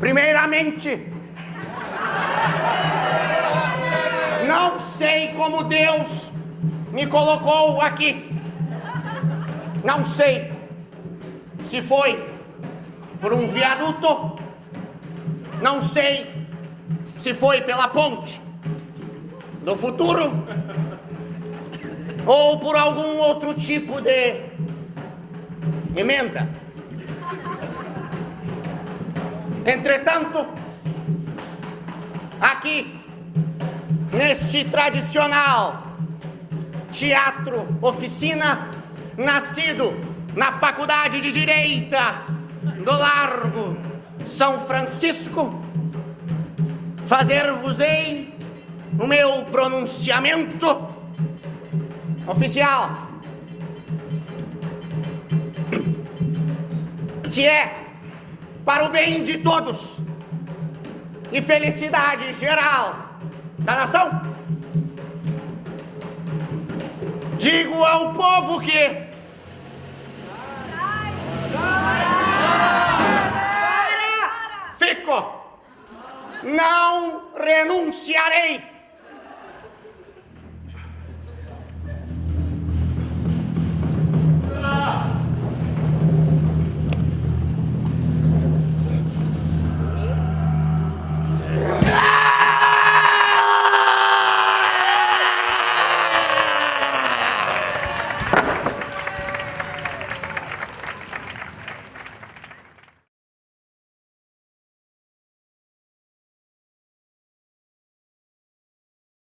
sinceramente. Não sei como Deus me colocou aqui. Não sei se foi por um viaduto. Não sei se foi pela ponte do futuro ou por algum outro tipo de emenda. Entretanto, aqui, neste tradicional teatro oficina, nascido na Faculdade de Direita do Largo São Francisco, fazer-vos-ei o meu pronunciamento oficial. Se é para o bem de todos. E felicidade geral da nação, digo ao povo que fico, não renunciarei